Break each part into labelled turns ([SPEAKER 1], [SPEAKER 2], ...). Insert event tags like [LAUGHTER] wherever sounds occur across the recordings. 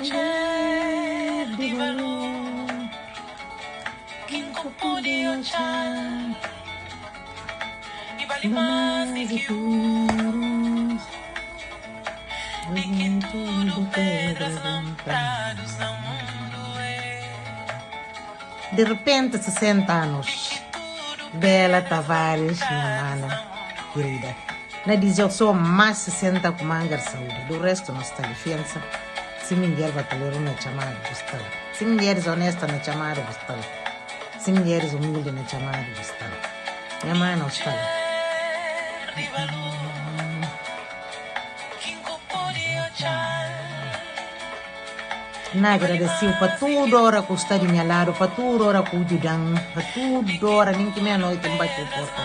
[SPEAKER 1] de que tudo pedras mundo é
[SPEAKER 2] repente, 60 anos. Bela Tavares, minha mana querida. Na diz eu sou mais 60 com manga de saúde. Do resto, não está licença. Se mulher batalhou na chamada, gostava. Se mulheres honestas na chamada, gostava. Se mulheres humildes na chamada, gostava. Minha mãe não está.
[SPEAKER 1] que o
[SPEAKER 2] Na agradeceu para tudo hora que está de minha lado, para tudo hora que o ajudam, para tudo hora, nem que meia-noite não bate a porta?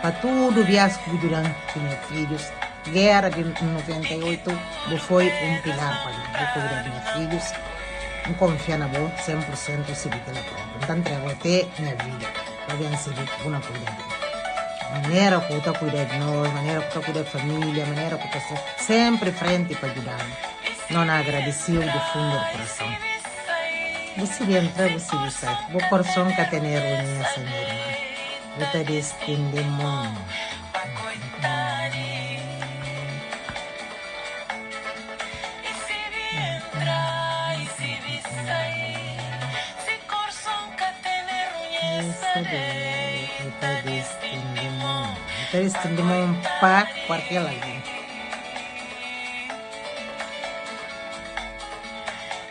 [SPEAKER 2] Para tudo vias que o ajudam com meus filhos. Guerra de 98, eu foi um pilar para mim. Eu cuidar de meus filhos, não confia na boa, 100% se vi que ela pronta. Então, entrego até minha vida, para que uma cuidar de mim. Maneira que eu estou cuidando de nós, maneira que eu estou cuidando da família, maneira que eu estou sempre frente para ajudar. Não agradeceu do fundo do coração. Você vai entrar, você sair. O coração que tem reunião, minha irmã. Eu te destino mundo.
[SPEAKER 1] E reunir
[SPEAKER 2] te destino mundo. Eu te destino mundo para qualquer lado.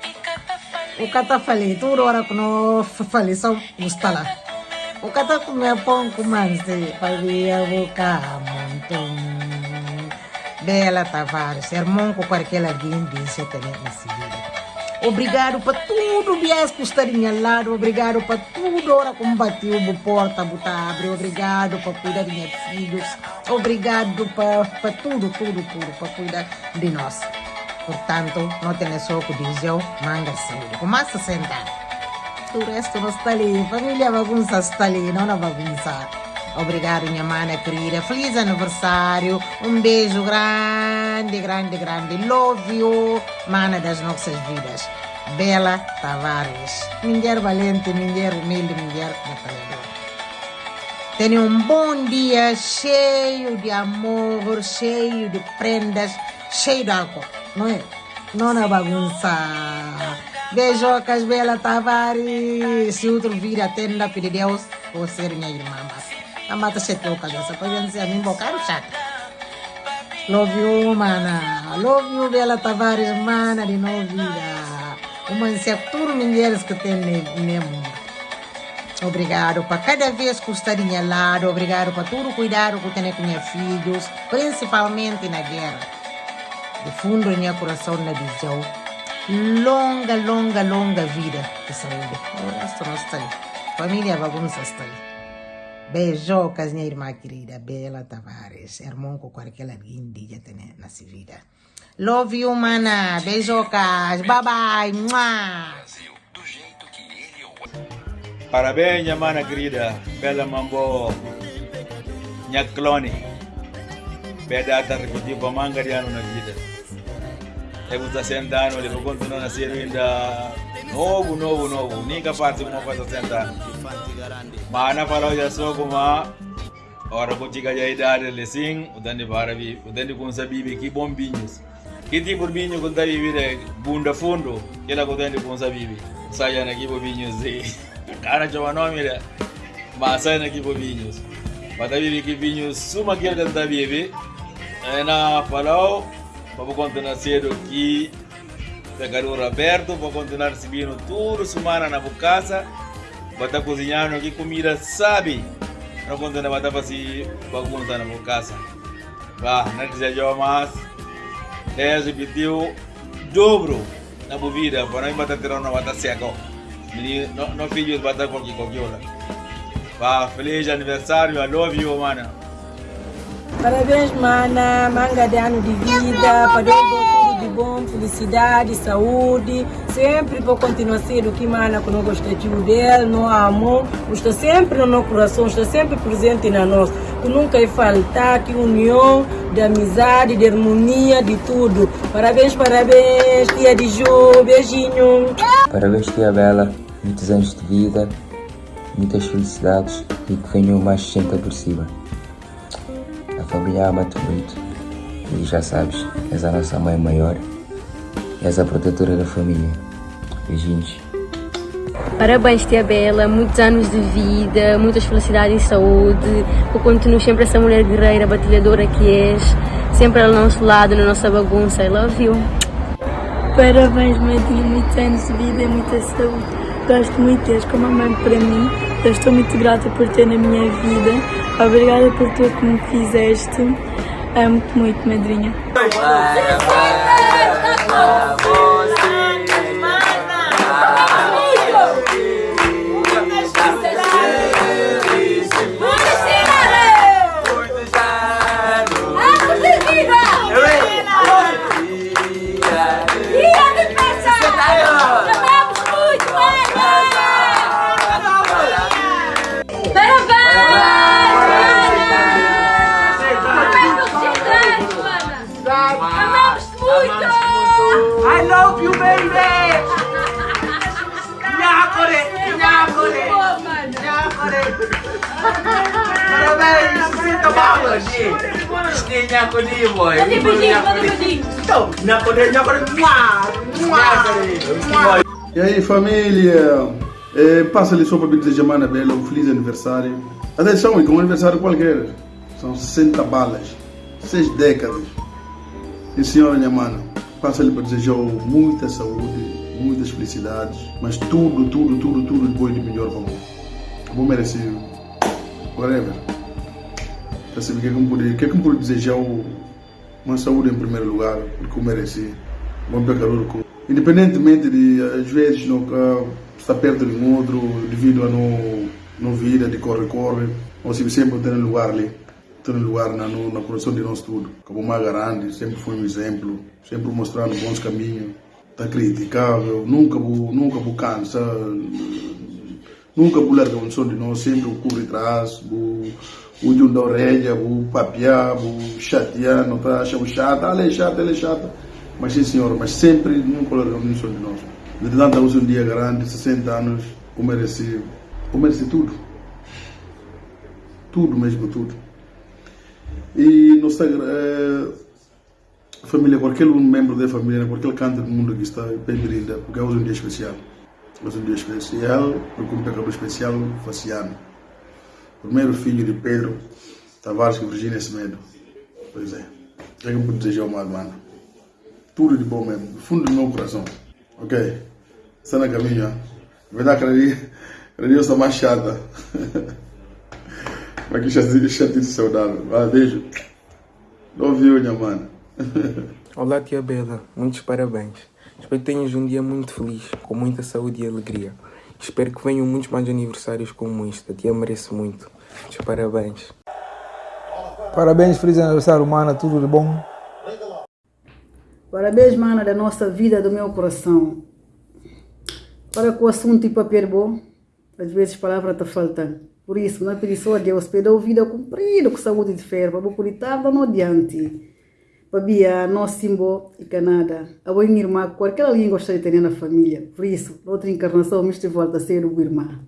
[SPEAKER 1] E cata
[SPEAKER 2] O que eu falei, tudo hora que não falei, só está lá. O que eu comeu pão com manse, fazia boca montão. Bela Tavares, irmão com qualquer alguém disse também nessa vida. Obrigado para tudo, viés que estaria lado. Obrigado para tudo, hora como bateu a porta, botar abre. Obrigado para cuidar de meus filhos. Obrigado para tudo, tudo, tudo, para cuidar de nós. Portanto, não tem só o dizer, manga saúde. Começa a sentar. O resto não está ali. Família bagunça está ali, não na bagunça. Obrigado, minha mana querida. Feliz aniversário. Um beijo grande, grande, grande. Love you, mana das nossas vidas. Bela Tavares. Mulher valente, mulher humilde, mulher batalhadora. Tenha um bom dia cheio de amor, cheio de prendas, cheio de álcool, não é? Não na bagunça. Beijocas, Bela Tavares. Se outro vir atenda, pedir Deus, vou ser minha irmã. Mas a mata se toca dessa, para dizer a mim, bocar chato. Love you, mana. Love you, Bela Tavares, mana de novo vida. Uma tudo mulheres que tem no mundo. Obrigado para cada vez que estaria lado, obrigado para todo o cuidado que tenho com meus filhos, principalmente na guerra. Do fundo do meu coração na visão. Longa, longa, longa vida de saúde. O resto não está ali. Família bagunça está ali. Beijocas, minha irmã querida, Bela Tavares. Irmão com qualquer alguém dia tem nessa vida. Love you, mana. Beijocas. Bye, bye. Mua.
[SPEAKER 3] Parabéns, minha mana querida. Bela mambo. Minha clone. Pedata repetir para manga de ano na vida. Eu vou estar sentando, ele vai continuar ser ainda novo, novo, novo. Ninguém parte uma coisa sentar. Mas na falou já sou como a hora que chega a idade, ele sim, o dani para vi, o dani com sabibi que bombinhos. Que tipo de vinho que está vivendo bunda fundo, que ela com dani com sabibi. Saia na que bombinhos de. Cara, chama nome, né? Mas saia na que bombinhos. Mas tá vivendo que vinhos suma que ele está vivendo. Na falou, vamos continuar cedo aqui. Pegar o aberto para continuar recebendo tudo semana na casa. Vai estar cozinhando aqui comida, sabe? Não continuar vai estar fazendo bagunça na casa. Vá, não desejo mais. Deus repetiu dobro na vida para não bater tirando na bater seco. Não filhos bater qualquer coisa. Vá, feliz aniversário, I love you, mana.
[SPEAKER 4] Parabéns, mana. Manga de ano de vida. Para tudo de bom, felicidade, saúde. Sempre vou continuar sendo que mana que não gosta de dele, não amo. Está sempre no nosso coração, está sempre presente na nós. que nunca vai faltar, que união, de amizade, de harmonia, de tudo. Parabéns, parabéns, tia de Ju, beijinho.
[SPEAKER 5] Parabéns, tia Bela. Muitos anos de vida, muitas felicidades e que venham mais 60 por cima. A família ama-te muito e já sabes, és a nossa mãe maior, és a protetora da família. Beijinhos.
[SPEAKER 6] Parabéns, tia Bela, muitos anos de vida, muitas felicidades e saúde. Que continues sempre essa mulher guerreira, batalhadora que és, sempre ao nosso lado, na nossa bagunça. I love you.
[SPEAKER 7] Parabéns, Madinha, muitos anos de vida e muita saúde. Gosto muito de teres como mãe para mim. Eu estou muito grata por ter na minha vida. Obrigada por tudo que me fizeste. Amo-te muito, madrinha.
[SPEAKER 8] I Nyakore, boy! Manda beijinho, manda beijinho! Então! Mua! Mua!
[SPEAKER 9] E aí família, é, passa ali só para me desejar Mana Bela um feliz aniversário. Atenção, e com um aniversário qualquer, são 60 balas, 6 décadas. E senhora minha mana, passa ali para desejar muita saúde, muitas felicidades, mas tudo, tudo, tudo, tudo de bom e de melhor para mim. Bom merecido, whatever. Percebe que é que eu pude, que é que desejar uma saúde em primeiro lugar, porque eu mereci. Bom pecador Independentemente de, às vezes, não estar perto de um outro, devido a não, não vida de corre-corre, se sempre ter lugar ali, ter lugar na, na produção de nós tudo. Como uma grande, sempre foi um exemplo, sempre mostrando bons caminhos, está criticável, nunca vou, nunca vou cansa, nunca largar um som de nós, sempre o corre atrás, vou o de um da orelha, vou papiar, vou chatear, não está achando chato, ah, ele é chato, ele é chato. Mas sim, senhor, mas sempre nunca largamos um som de nós. De tanto hoje um dia grande, 60 anos, eu mereci, eu mereci tudo. Tudo mesmo, tudo. E nós é, família, qualquer um membro da família, qualquer canto do mundo que está, bem brinda, porque é um dia especial. É um dia especial, porque um pecador especial, Faciano. Primeiro filho de Pedro Tavares e Virgínia Semedo. Pois é. É que eu pude desejar uma mano. Tudo de bom mesmo, do fundo do meu coração. Ok? Está na caminho, ó. Verdade, dia eu estou mais chata. [LAUGHS] Mas que chatinho, chatinho saudável. Ah, beijo. Love you, minha mano. [LAUGHS]
[SPEAKER 10] Olá, tia Bela. Muitos parabéns. Espero que tenhas um dia muito feliz, com muita saúde e alegria. Espero que venham muitos mais aniversários como este. A tia merece muito. Muitos parabéns.
[SPEAKER 11] Parabéns, feliz aniversário, mana. Tudo de bom.
[SPEAKER 12] Parabéns, mana, da nossa vida, do meu coração. Para com o assunto de papel bom, às vezes palavra está faltando. Por isso, não é pedir só a Deus, pede vida cumprida com saúde de ferro, para poder estar no adiante. Para nós símbolo e Canadá. A boa irmã, qualquer alguém gostaria de ter na família. Por isso, outra encarnação, me volta a ser o irmã.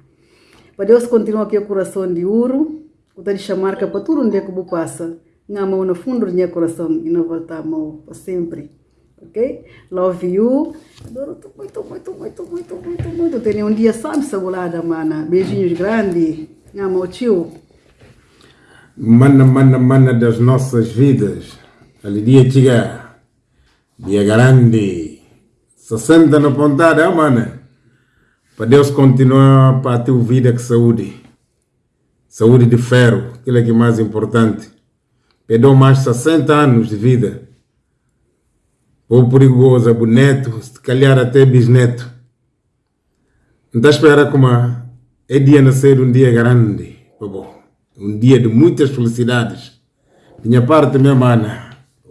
[SPEAKER 12] Para Deus continua aqui o coração de ouro, o de chamar que para tudo onde é que eu passa, na mão no fundo do meu coração e não voltar a mão para sempre. Ok? Love you. Adoro-te muito, muito, muito, muito, muito, muito. Tenha um dia santo, sabulada, mana. Beijinhos grandes. Na mão, tio.
[SPEAKER 13] Mana, mana, mana das nossas vidas. Ali dia chega. Dia grande. 60 na pontada, mana. Para Deus continuar para ter vida com saúde. Saúde de ferro, aquilo é que é mais importante. Perdeu mais 60 anos de vida. Ou perigoso, boneto, se calhar até bisneto. Não está a esperar como é dia nascer um dia grande. Um dia de muitas felicidades. Minha parte, minha mana,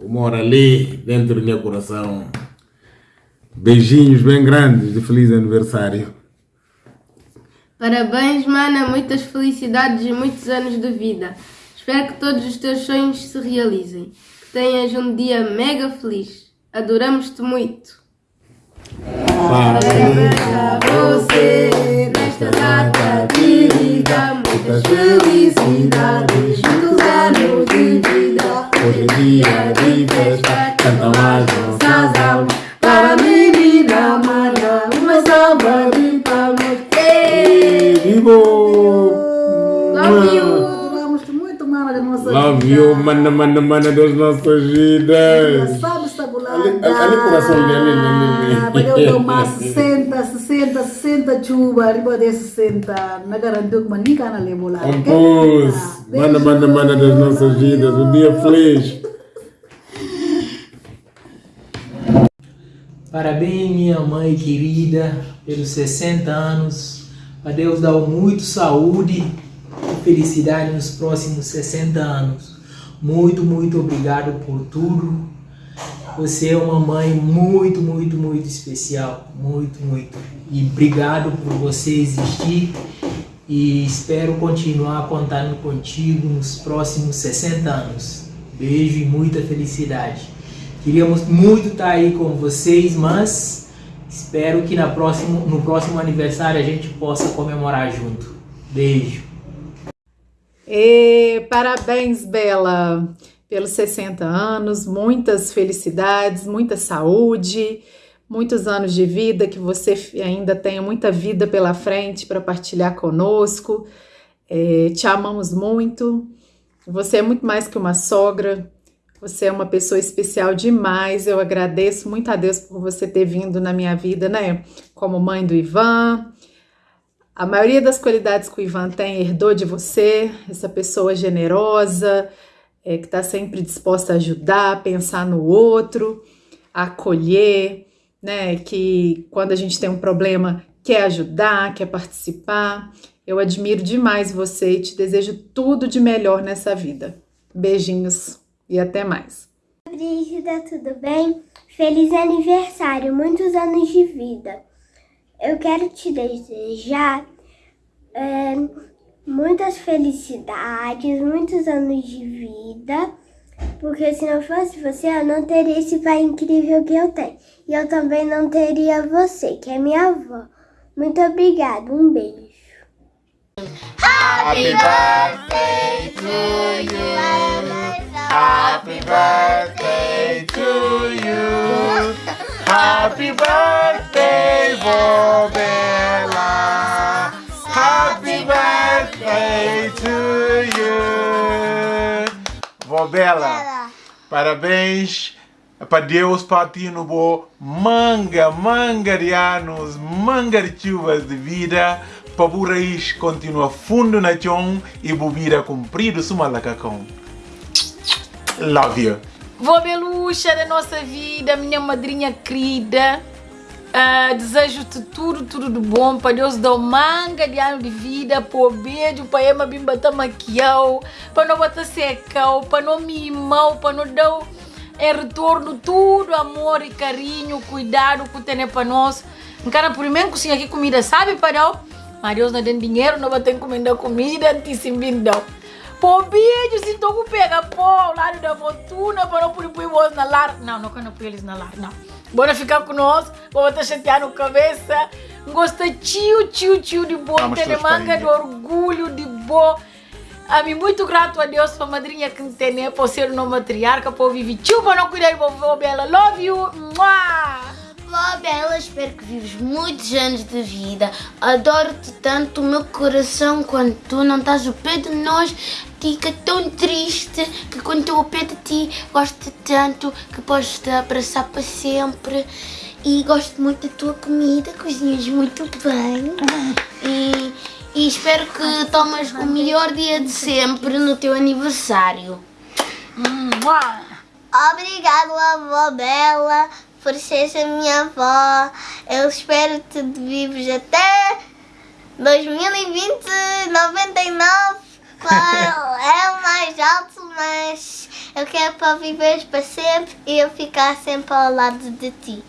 [SPEAKER 13] mora ali dentro do meu coração. Beijinhos bem grandes de feliz aniversário.
[SPEAKER 14] Parabéns, mana, muitas felicidades e muitos anos de vida.
[SPEAKER 6] Espero que todos os teus sonhos se realizem. Que tenhas um dia mega feliz. Adoramos-te muito.
[SPEAKER 13] Parabéns
[SPEAKER 6] a você nesta data querida. Muitas felicidades,
[SPEAKER 12] mana, mana,
[SPEAKER 13] mana das nossas vidas.
[SPEAKER 12] Engraçado, sabulada.
[SPEAKER 13] Ali, ali coração dele, ali,
[SPEAKER 12] Para eu tomar 60, 60, 60 chuva, arriba de 60. Não garantiu que manica na lebola.
[SPEAKER 13] Compôs, mana, mana, mana das nossas vidas. Um dia feliz.
[SPEAKER 14] Parabéns, minha mãe querida, pelos 60 anos. A Deus dar muito saúde e felicidade nos próximos 60 anos. Muito, muito obrigado por tudo. Você é uma mãe muito, muito, muito especial. Muito, muito. E obrigado por você existir. E espero continuar contando contigo nos próximos 60 anos. Beijo e muita felicidade. Queríamos muito estar aí com vocês, mas espero que na próximo, no próximo aniversário a gente possa comemorar junto. Beijo.
[SPEAKER 15] E parabéns, Bela, pelos 60 anos, muitas felicidades, muita saúde, muitos anos de vida, que você ainda tenha muita vida pela frente para partilhar conosco. É, te amamos muito. Você é muito mais que uma sogra. Você é uma pessoa especial demais. Eu agradeço muito a Deus por você ter vindo na minha vida, né? Como mãe do Ivan. A maioria das qualidades que o Ivan tem herdou de você, essa pessoa generosa, é, que está sempre disposta a ajudar, pensar no outro, acolher, né? Que quando a gente tem um problema quer ajudar, quer participar. Eu admiro demais você e te desejo tudo de melhor nessa vida. Beijinhos e até mais.
[SPEAKER 16] Brígida, tudo bem? Feliz aniversário, muitos anos de vida. Eu quero te desejar é, muitas felicidades, muitos anos de vida, porque se não fosse você, eu não teria esse pai incrível que eu tenho. E eu também não teria você, que é minha avó. Muito obrigada, um beijo.
[SPEAKER 1] Happy birthday to you. Happy birthday to you. Happy birthday, Bobella. Happy birthday to you.
[SPEAKER 13] Vó Bela, parabéns para Deus para ti no bo manga, manga de anos, manga de chuvas de vida, para o raiz continua fundo na chão e o vida comprido suma lacacão. Love you.
[SPEAKER 17] Vó Beluxa da nossa vida, minha madrinha querida. Ah, Desejo-te tudo, tudo de bom. Para Deus dar manga de ano de vida. Para beijo, para Ema Bimba maquião. Para não botar secão. Para não mimar. Para não dar em retorno tudo amor e carinho, cuidado que tem para nós. Encara primeiro cozinha aqui comida, sabe, para Mas Deus não tem dinheiro, não vai ter encomendar comida, antecimbindão. Pô, beijo, se tô com pega, pô, lado da fortuna, para não pôr pôr na lar. Não, não quero pôr eles na lar, não. Bora ficar com nós, vou botar chatear no cabeça. Gosta tio, tio, tio de boa,
[SPEAKER 13] Vamos
[SPEAKER 17] tem
[SPEAKER 13] todos
[SPEAKER 17] manga
[SPEAKER 13] para a
[SPEAKER 17] de orgulho, de boa. A mim, muito grato a Deus, para a madrinha que tem, né, por ser uma matriarca, por viver tio, para não cuidar de vovó Bela. Love you! Mua!
[SPEAKER 18] Vó Bela, espero que vives muitos anos de vida. Adoro-te tanto, o meu coração, quando tu não estás ao pé de nós, fica tão triste que quando estou ao pé de ti, gosto tanto que podes te abraçar para sempre. E gosto muito da tua comida, cozinhas muito bem. E, e espero que tomes o melhor dia de sempre no teu aniversário.
[SPEAKER 16] Obrigado, avó Bela, por ser a minha avó. Eu espero que tu vives até 2020, 99. Claro, é o mais alto, mas eu quero para viver para sempre e eu ficar sempre ao lado de ti.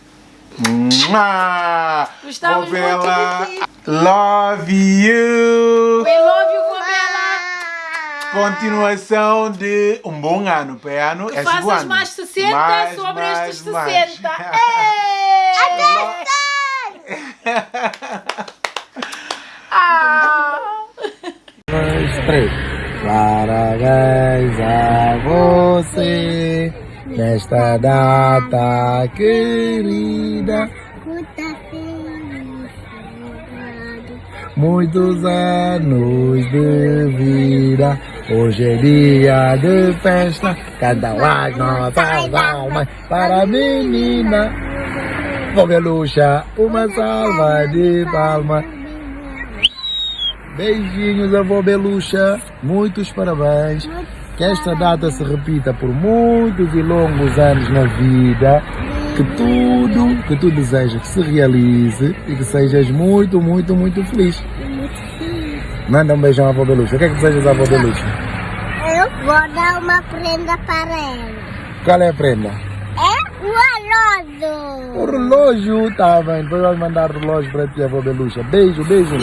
[SPEAKER 13] Mua!
[SPEAKER 17] Gostamos muito de ti.
[SPEAKER 13] Love you.
[SPEAKER 17] We love you, vó Bela.
[SPEAKER 19] Continuação de um bom ano, para ano.
[SPEAKER 17] Que
[SPEAKER 19] é
[SPEAKER 17] faças
[SPEAKER 19] ano.
[SPEAKER 17] mais 60
[SPEAKER 19] Mais,
[SPEAKER 17] sobre
[SPEAKER 19] mais,
[SPEAKER 17] estes
[SPEAKER 19] mais.
[SPEAKER 17] 60. [LAUGHS] Ei! Ah!
[SPEAKER 11] dois, três. Parabéns a você nesta data querida. Muitos anos de vida. Hoje é dia de festa. Cantam as nossas almas para a menina. Fogaluxa, uma salva de palmas. Beijinhos, avó Beluxa. Muitos parabéns. Que esta data se repita por muitos e longos anos na vida. Que tudo que tu desejas que se realize e que sejas muito, muito, muito feliz. Manda um beijão à avó Beluxa. O que é que desejas à avó Beluxa?
[SPEAKER 20] Eu vou dar uma prenda para ela.
[SPEAKER 11] Qual é a prenda?
[SPEAKER 20] É o relógio.
[SPEAKER 11] O relógio, tá bem. Depois vamos mandar o relógio para ti, avó Beluxa. Beijo, beijo.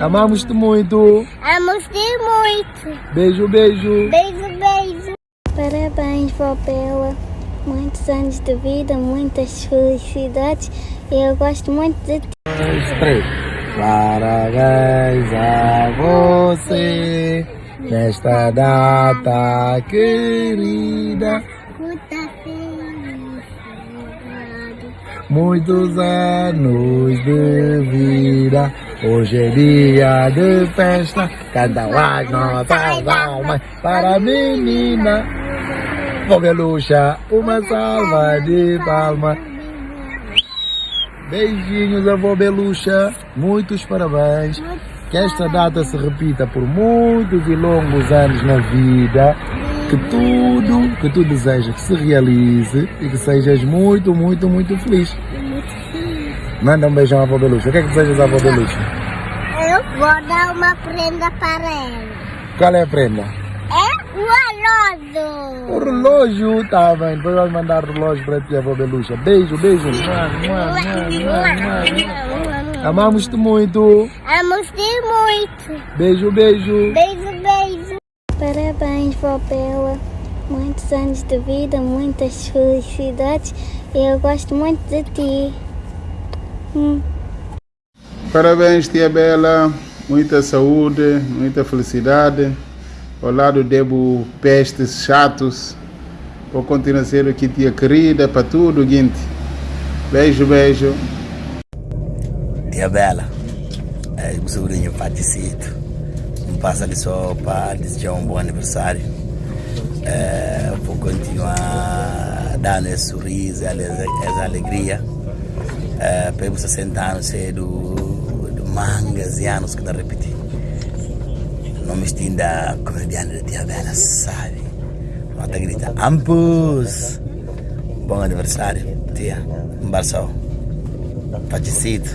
[SPEAKER 11] Amamos-te muito.
[SPEAKER 20] Amo-te muito.
[SPEAKER 11] Beijo, beijo.
[SPEAKER 20] Beijo, beijo.
[SPEAKER 16] Parabéns, vó Bela. Muitos anos de vida, muitas felicidades. Eu gosto muito de ti.
[SPEAKER 11] dois, três. Parabéns a você nesta data querida. Muitos anos de vida. Hoje é dia de festa. Cantam as nossas almas para a menina. Fogaluxa, uma salva de palmas. Beijinhos, avó Beluxa. Muitos parabéns. Que esta data se repita por muitos e longos anos na vida. Que tudo que tu desejas que se realize e que sejas muito, muito, muito feliz. Manda um beijão à avó Beluxa. O que é que desejas à avó Beluxa?
[SPEAKER 20] Eu vou dar uma prenda para ela.
[SPEAKER 11] Qual é a prenda?
[SPEAKER 20] O relógio.
[SPEAKER 11] O relógio, tá bem. Depois vamos mandar o relógio para ti, avó Beluxa. Beijo, beijo. Amamos-te muito.
[SPEAKER 20] Amo-te muito.
[SPEAKER 11] Beijo, beijo.
[SPEAKER 20] Beijo, beijo.
[SPEAKER 16] Parabéns, vó Bela. Muitos anos de vida, muitas felicidades. E eu gosto muito de ti. Hum.
[SPEAKER 1] Parabéns, tia Bela. Muita saúde, muita felicidade. Ao lado debo pestes chatos. Por continuar ser aqui, tia querida, para tudo, Guinte. Beijo, beijo.
[SPEAKER 21] Tia Bela, é, o sobrinho particito. Não passa ali só para desejar um bom aniversário. É, vou continuar dando esse sorriso, essa alegria. É, para os 60 anos ser do, do mangas e anos que está repetindo. Me estinda comediante da Tia Bela, sabe? Nota grita, Ampus! Bom aniversário, tia. Um barçal. Particito.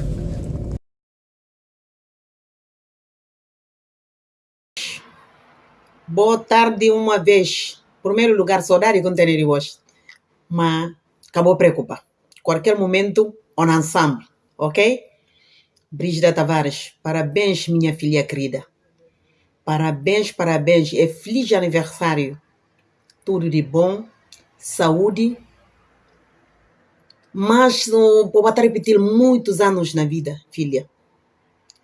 [SPEAKER 22] Boa tarde uma vez. Primeiro lugar, saudade com ter hoje. Mas acabou preocupar. Qualquer momento, on ensemble, ok? Brígida Tavares, parabéns, minha filha querida. Parabéns, parabéns. É feliz aniversário. Tudo de bom, saúde. Mas vou bater repetir muitos anos na vida, filha.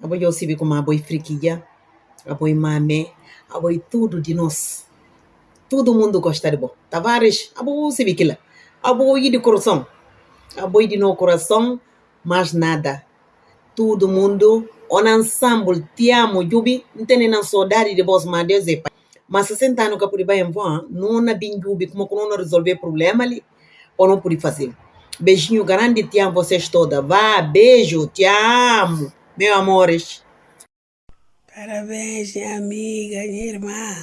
[SPEAKER 22] A boi eu se como a boi friquilha, a boi boi tudo de nós. Todo mundo gosta de bom. Tavares, a boi se biquila. A boi de coração. A boi de no coração, mas nada. Todo mundo, on ensemble, te amo, Jubi, tem nem saudade de vós, mas Deus é pai. Mas 60 anos que eu pude bem, não na bem Jubi, como que não resolver problema ali, ou não pude fazer. Beijinho grande, te amo vocês todas. Vá, beijo, te amo, meus amores.
[SPEAKER 23] Parabéns, minha amiga, minha irmã.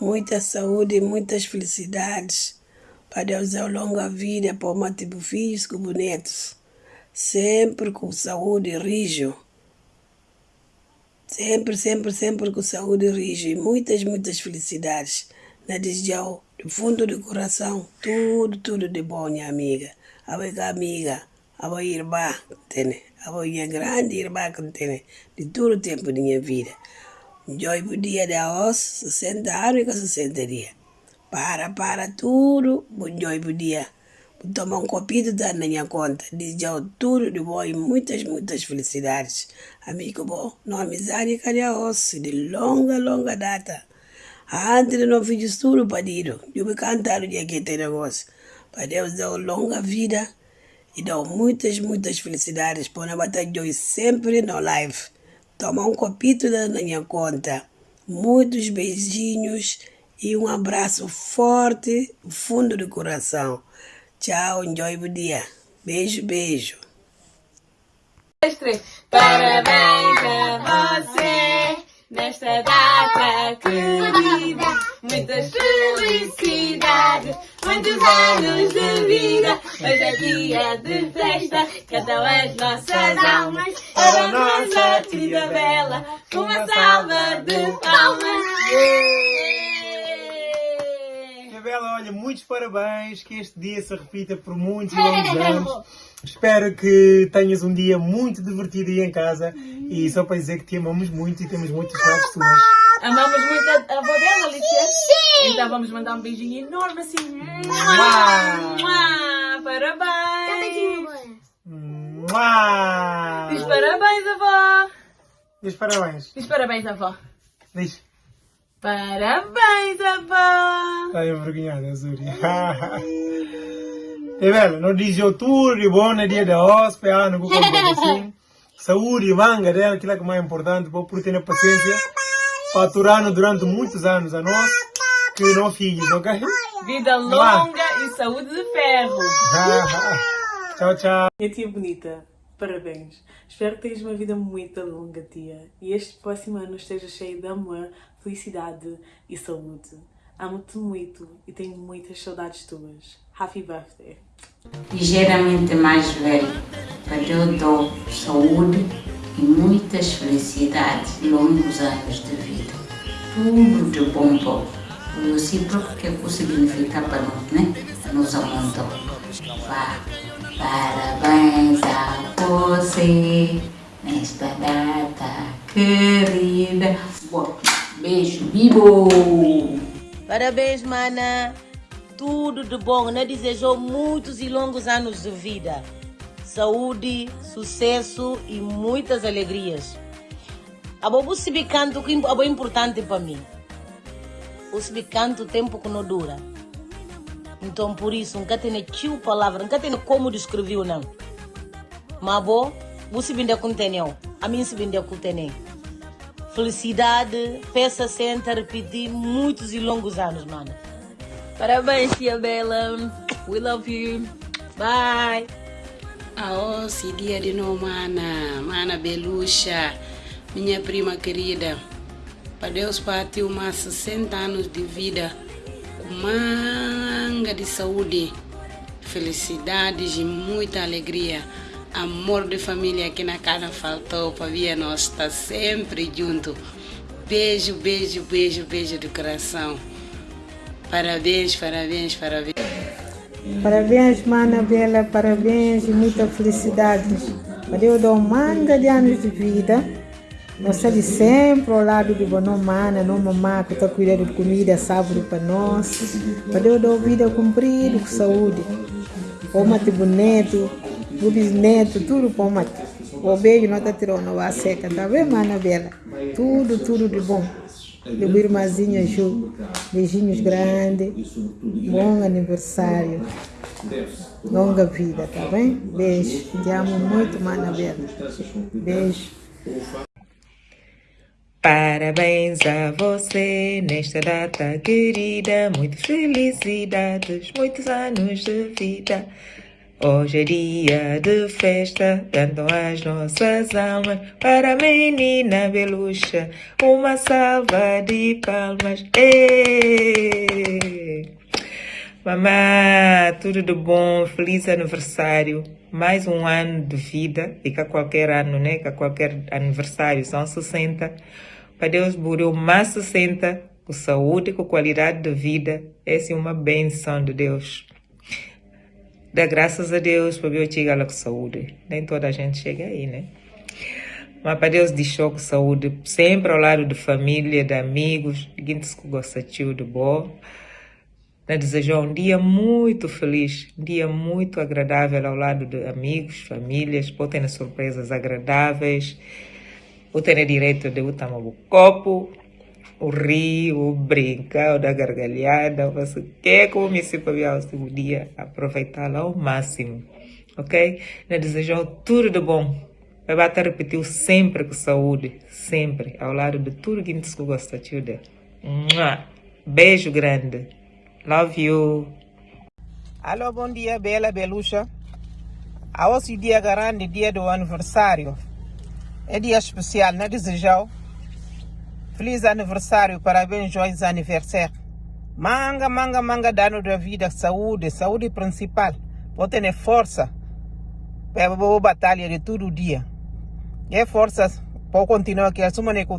[SPEAKER 23] Muita saúde, muitas felicidades. Para Deus dar longa vida para uma tipo filhos como netos. Sempre com saúde e rijo. Sempre, sempre, sempre com saúde rijo. E muitas, muitas felicidades. Na desejão, do fundo do coração, tudo, tudo de bom, minha amiga. A minha amiga, a minha irmã, entende? A minha grande irmã que tem de todo o tempo da minha vida. Joy o dia da os 60 anos e 60 dias. Para, para tudo, bom joy o dia. Tomar um copinho da minha conta. Desejo tudo de bom e muitas, muitas felicidades. Amigo bom, não amizade cadê a osso de longa, longa data. Antes de não fiz tudo pedido. Eu me cantar o dia que tem negócio. Para Deus dar longa vida e dar muitas, muitas felicidades. Para não bater Joy sempre no live. Tomar um copito da minha conta. Muitos beijinhos e um abraço forte, fundo do coração. Tchau, enjoy o dia. Beijo, beijo.
[SPEAKER 4] Parabéns a você nesta data querida. Muitas felicidades, muitos anos de vida. Hoje é dia de festa, cantam as nossas almas. Para a nossa tia Bela, uma salva de palmas.
[SPEAKER 24] Isabela, olha, muitos parabéns, que este dia se repita por muitos e [LAUGHS] longos anos. Espero que tenhas um dia muito divertido aí em casa e só para dizer que te amamos muito e temos muitas saudades tuas.
[SPEAKER 20] Amamos muito a, a avó dela, Alicia? Sim! Então vamos mandar um beijinho enorme assim.
[SPEAKER 24] Mua!
[SPEAKER 20] Mua! Parabéns!
[SPEAKER 24] Mua!
[SPEAKER 20] Diz parabéns, avó!
[SPEAKER 24] Diz parabéns.
[SPEAKER 20] Diz parabéns, avó!
[SPEAKER 24] Diz.
[SPEAKER 20] Parabéns, avó!
[SPEAKER 24] Está envergonhada, Zúria. [LAUGHS] E velho, não diz eu tudo de bom no dia da hóspede, ano, com assim. Saúde, manga dela, aquilo é que é mais importante, por ter paciência, para aturar durante muitos anos a nós, que não filhos, ok?
[SPEAKER 20] Vida longa e saúde de ferro! [LAUGHS]
[SPEAKER 24] tchau, tchau.
[SPEAKER 25] Minha tia bonita, parabéns. Espero que tenhas uma vida muito longa, tia. E este próximo ano esteja cheio de amor, felicidade e saúde. Amo-te muito e tenho muitas saudades tuas. Happy birthday!
[SPEAKER 26] ligeiramente mais velho, para eu dou saúde e muitas felicidades, longos anos de vida. Tudo de bom para o recíproco que é que significa para nós, né? Nos amontou. Vá, parabéns a você nesta data querida. Bom, beijo, bibo!
[SPEAKER 27] Parabéns, mana. Tudo de bom. Né? Desejou muitos e longos anos de vida. Saúde, sucesso e muitas alegrias. A bobo se bicanto que é importante para mim. O se bicanto tempo que não dura. Então por isso, nunca tem tio palavra, nunca tem como descrever não. Mas bom, você binde com teneu. A mim se binde com teneu. Felicidade, peça senta, repetir muitos e longos anos, mano.
[SPEAKER 28] Parabéns, tia Bela. We love you. Bye.
[SPEAKER 23] Se dia de novo, mana. Mana Beluxa, minha prima querida. Para Deus partiu mais 60 anos de vida com manga de saúde, felicidades e muita alegria. Amor de família que na casa faltou, para ver nós estar sempre junto. Beijo, beijo, beijo, beijo do coração. Parabéns, parabéns, parabéns.
[SPEAKER 29] Parabéns, Mana Bela, parabéns e muita felicidade. Para eu dar um manga de anos de vida. Nós estamos sempre ao lado de boa mana, não mamá, que está cuidando de comida, sábado para nós. Para eu dar vida cumprida, com saúde. O mate bonito, bisneto, tudo o mate. O beijo não está tirando a seca, tá bem, Mana Bela? Tudo, tudo de bom. Meu irmãzinho Ju, beijinhos grandes, bom aniversário, longa vida, tá bem? Beijo, te amo muito, Mana Bela. Beijo.
[SPEAKER 30] Parabéns a você nesta data querida, muitas felicidades, muitos anos de vida. Hoje é dia de festa, cantam as nossas almas para a menina Beluxa. Uma salva de palmas. Êêê! Mamá, tudo de bom, feliz aniversário. Mais um ano de vida, e que qualquer ano, né? Que qualquer aniversário são 60. Para Deus burou mais 60, com saúde, com qualidade de vida. Essa é uma benção de Deus. Dá graças a Deus para eu chegar lá com saúde. Nem toda a gente chega aí, né? Mas para Deus deixou com saúde, sempre ao lado de família, de amigos, gente que gosta de bom. Né, desejar um dia muito feliz, um dia muito agradável ao lado de amigos, famílias, pode ter surpresas agradáveis, pode ter direito de botar um copo, o rio, o brincar, o dar gargalhada, você quer como me se para o último dia, aproveitá-la ao máximo, ok? Né, desejar tudo de bom Vai bater repetiu sempre com saúde, sempre, ao lado de tudo que você gosta de Beijo grande. Love you.
[SPEAKER 25] Alô, bom dia, Bela Belucha. A hoje dia grande, dia do aniversário. É dia especial, né, desejou? Feliz aniversário, parabéns, joyeux aniversário. Manga, manga, manga, dano da vida, saúde, saúde principal. Vou ter força para a batalha de todo dia. E forças para continuar aqui, assuma que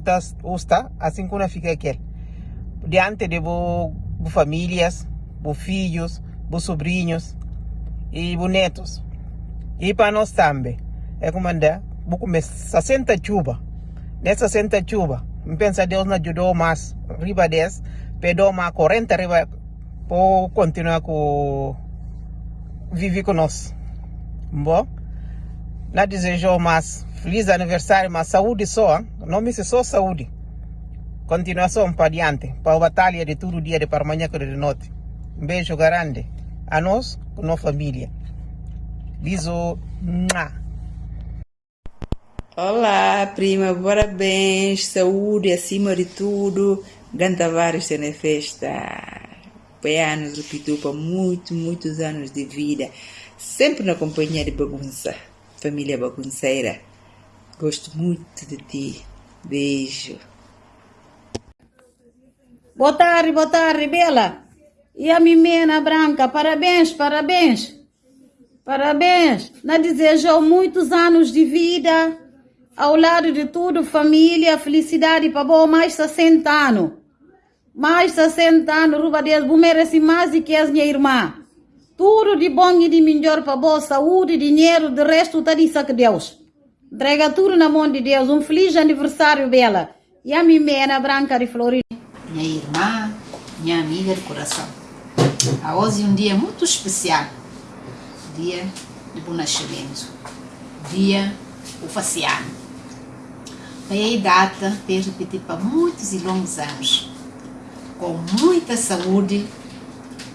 [SPEAKER 25] está, assim como fica aqui. Diante de bo, famílias, filhos, bo sobrinhos e bo netos. E para nós também. É como andar, vou comer 60 chuva. Nessa 60 chuva, me pensa Deus nos ajudou mais, riba 10, perdeu mais 40 riba, continuar com viver nós. Bom, não desejou mais Feliz aniversário, mas saúde só, não me só saúde. Continuação para adiante, para a batalha de todo dia, de para amanhã e de noite. Um beijo grande a nós, com nossa família. Biso.
[SPEAKER 30] Olá, prima, parabéns, saúde acima de tudo. Ganta vários na festa. Anos, repetiu para muitos, muitos anos de vida. Sempre na companhia de bagunça. Família bagunceira. Gosto muito de ti. Beijo.
[SPEAKER 12] Boa tarde, boa tarde, Bela. E a Mimena Branca, parabéns, parabéns. Parabéns. Na desejou muitos anos de vida. Ao lado de tudo, família, felicidade bom, mais 60 anos. Mais 60 anos, Ruba Deus, merece mais do que as minha irmã. Tudo de bom e de melhor boa saúde, dinheiro, de resto, tá de que Deus. Entrega tudo na mão de Deus. Um feliz aniversário, Bela. E a Mimena Branca de Florida.
[SPEAKER 31] Minha irmã, minha amiga de coração. A hoje é um dia muito especial. Dia de bom nascimento. Dia oficial. Foi a data para repetir para muitos e longos anos. Com muita saúde,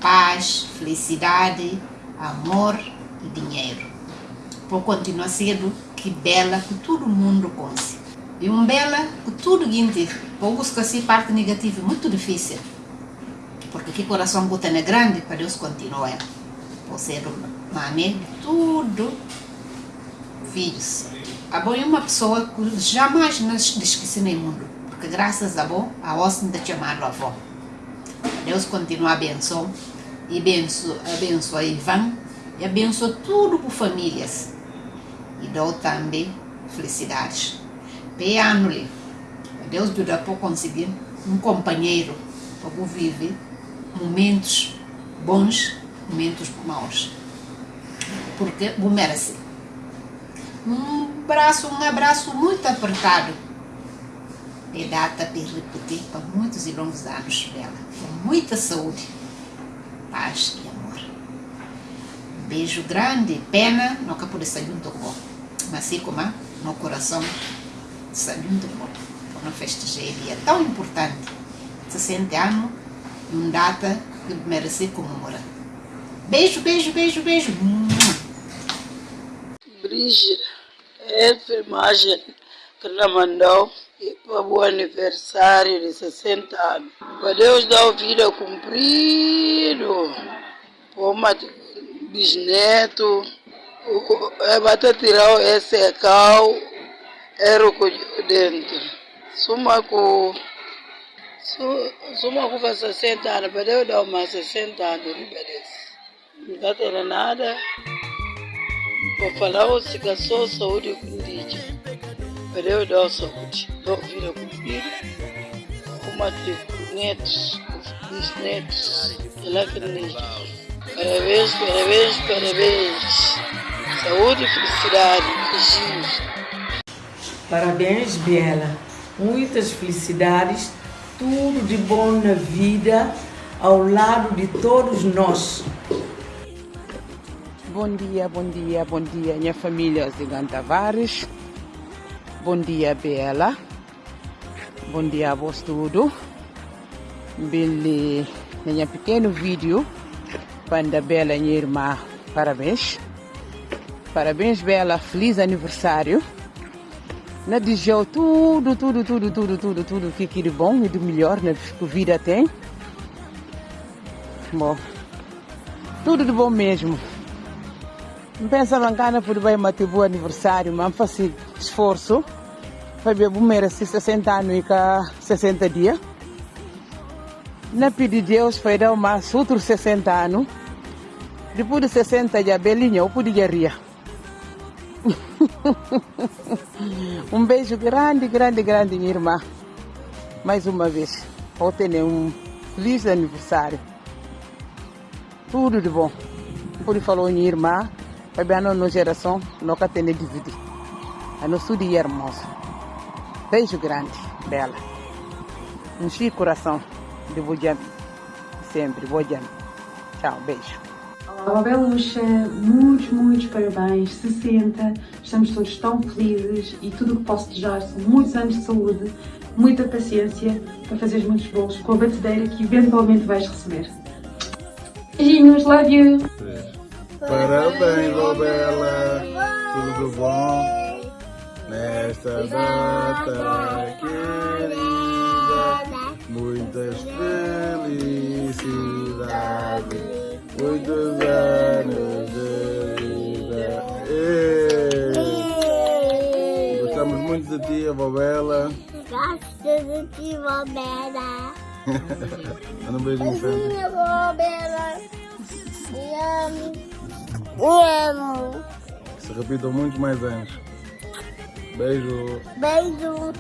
[SPEAKER 31] paz, felicidade, amor e dinheiro. Por continuar sendo que bela que todo mundo conhece. E um bela que tudo gente, para buscar assim parte negativa muito difícil. Porque que coração bota é grande para Deus continuar. Por ser mané tudo filhos. A boa é uma pessoa que jamais nos esquece no mundo. Porque graças a bom, a ossa ainda chamado avó. Deus continua abençoando e abençoa, abençoa Ivan e abençoa tudo por famílias e dou também felicidades. Peano-lhe, Deus ajuda para conseguir um companheiro para viver momentos bons, momentos maus. Porque vou merece. Um braço, um abraço muito apertado. E data para muitos e longos anos dela. Com muita saúde, paz e amor. Um beijo grande, pena, nunca pude sair junto com mas assim como no coração sabe muito bom para festejar dia tão importante 60 anos e uma data que merece comemorar beijo, beijo, beijo, beijo
[SPEAKER 32] Brígida essa imagem que ela mandou e para o aniversário de 60 anos. Para Deus dar vida cumprido para o bisneto é bata tirar esse cal era o dentro suma com suma com faz 60 anos para eu dar mais 60 anos de beleza. Não está tendo nada eu dar saúde dar vida com filho com netos bisnetos ela que indígena Parabéns, parabéns, parabéns. Saúde e felicidade. Beijinhos.
[SPEAKER 33] Parabéns, Biela. Muitas felicidades, tudo de bom na vida, ao lado de todos nós.
[SPEAKER 25] Bom dia, bom dia, bom dia, minha família Zigan Tavares. Bom dia, Bela. Bom dia a vós tudo. Bele, minha pequeno vídeo, para Bela, minha irmã, parabéns. Parabéns, Bela, feliz aniversário. Na desejou tudo, tudo, tudo, tudo, tudo, tudo que de bom e do melhor né, que vida tem. Bom, tudo de bom mesmo. Pensa mancana por bem matar bom aniversário, mas faço esforço ver bumeira se 60 anos e cá 60 dias. Na pedir Deus foi dar mais outros 60 anos. Depois de 60 já belinha, eu podia rir. um beijo grande, grande, grande, minha irmã. Mais uma vez, vou ter um feliz aniversário. Tudo de bom. Por falou minha irmã, vai bem a nossa geração, nunca tem dividir. A nosso dia hermoso. Beijo grande, bela. Um chico coração de Bojami. Sempre, Bojami. Tchau, beijo.
[SPEAKER 28] Olá, Beluxa, muitos, muitos parabéns, 60, estamos todos tão felizes e tudo o que posso desejar são muitos anos de saúde, muita paciência para fazeres muitos bolos com a batedeira que eventualmente vais receber. Beijinhos, love you!
[SPEAKER 20] Parabéns, ó Bela, tudo bom nesta data querida, muitas felicidades. Muitos anos de vida. Ei. Gostamos muito de ti, avó Bela.
[SPEAKER 9] Gosto de ti, vó Bela. [LAUGHS]
[SPEAKER 20] Manda um beijinho, Sandra.
[SPEAKER 9] Beijinho, Bela. Te amo. Te amo.
[SPEAKER 20] Se repitam muitos mais anos. Beijo.
[SPEAKER 9] Beijo.